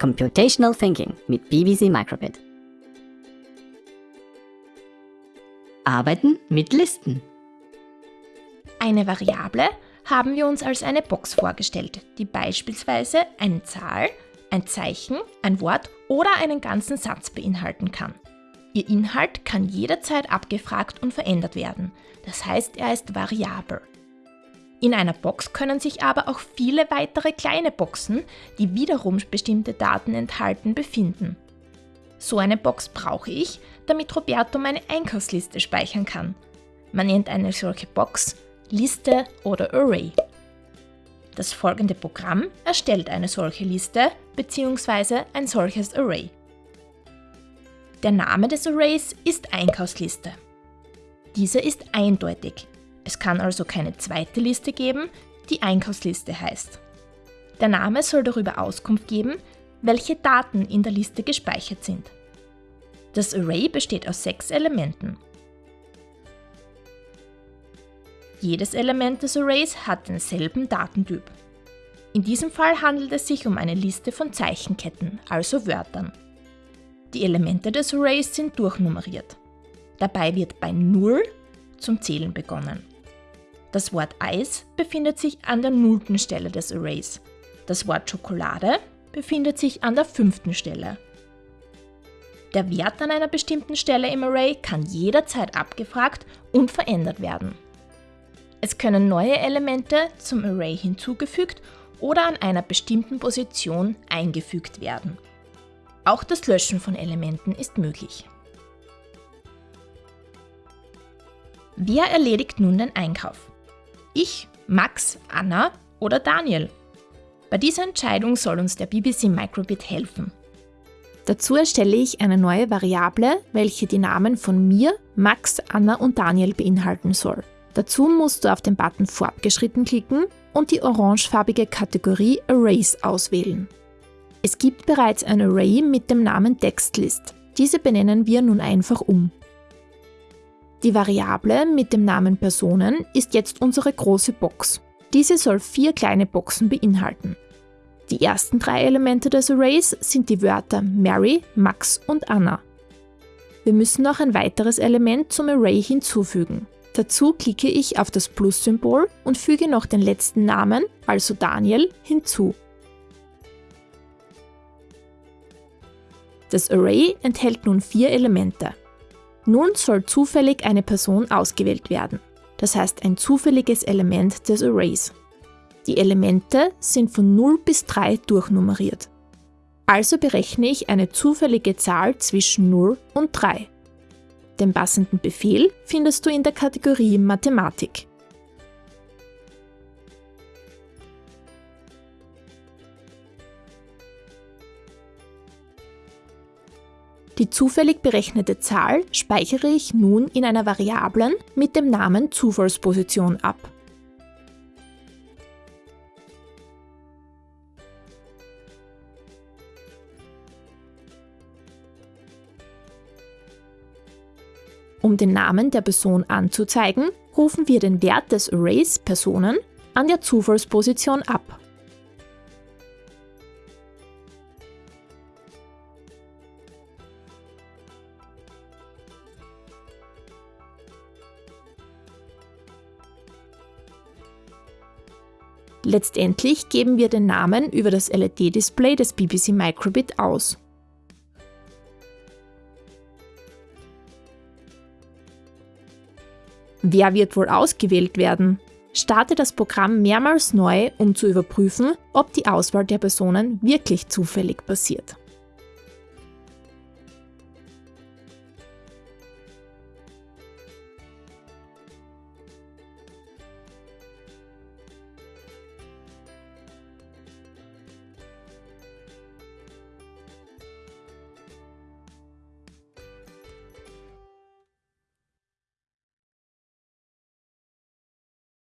Computational Thinking mit BBC Microbit. Arbeiten mit Listen. Eine Variable haben wir uns als eine Box vorgestellt, die beispielsweise eine Zahl, ein Zeichen, ein Wort oder einen ganzen Satz beinhalten kann. Ihr Inhalt kann jederzeit abgefragt und verändert werden, das heißt er ist variabel. In einer Box können sich aber auch viele weitere kleine Boxen, die wiederum bestimmte Daten enthalten, befinden. So eine Box brauche ich, damit Roberto meine Einkaufsliste speichern kann. Man nennt eine solche Box Liste oder Array. Das folgende Programm erstellt eine solche Liste bzw. ein solches Array. Der Name des Arrays ist Einkaufsliste. Diese ist eindeutig, es kann also keine zweite Liste geben, die Einkaufsliste heißt. Der Name soll darüber Auskunft geben, welche Daten in der Liste gespeichert sind. Das Array besteht aus sechs Elementen. Jedes Element des Arrays hat denselben Datentyp. In diesem Fall handelt es sich um eine Liste von Zeichenketten, also Wörtern. Die Elemente des Arrays sind durchnummeriert. Dabei wird bei 0 zum Zählen begonnen. Das Wort Eis befindet sich an der nullten Stelle des Arrays. Das Wort Schokolade befindet sich an der fünften Stelle. Der Wert an einer bestimmten Stelle im Array kann jederzeit abgefragt und verändert werden. Es können neue Elemente zum Array hinzugefügt oder an einer bestimmten Position eingefügt werden. Auch das Löschen von Elementen ist möglich. Wer erledigt nun den Einkauf? Ich, Max, Anna oder Daniel? Bei dieser Entscheidung soll uns der BBC Microbit helfen. Dazu erstelle ich eine neue Variable, welche die Namen von mir, Max, Anna und Daniel beinhalten soll. Dazu musst du auf den Button Fortgeschritten klicken und die orangefarbige Kategorie Arrays auswählen. Es gibt bereits ein Array mit dem Namen Textlist. Diese benennen wir nun einfach um. Die Variable mit dem Namen Personen ist jetzt unsere große Box. Diese soll vier kleine Boxen beinhalten. Die ersten drei Elemente des Arrays sind die Wörter Mary, Max und Anna. Wir müssen noch ein weiteres Element zum Array hinzufügen. Dazu klicke ich auf das Plus-Symbol und füge noch den letzten Namen, also Daniel, hinzu. Das Array enthält nun vier Elemente. Nun soll zufällig eine Person ausgewählt werden, das heißt ein zufälliges Element des Arrays. Die Elemente sind von 0 bis 3 durchnummeriert. Also berechne ich eine zufällige Zahl zwischen 0 und 3. Den passenden Befehl findest du in der Kategorie Mathematik. Die zufällig berechnete Zahl speichere ich nun in einer Variablen mit dem Namen Zufallsposition ab. Um den Namen der Person anzuzeigen, rufen wir den Wert des Arrays Personen an der Zufallsposition ab. Letztendlich geben wir den Namen über das LED-Display des BBC Microbit aus. Wer wird wohl ausgewählt werden? Starte das Programm mehrmals neu, um zu überprüfen, ob die Auswahl der Personen wirklich zufällig passiert.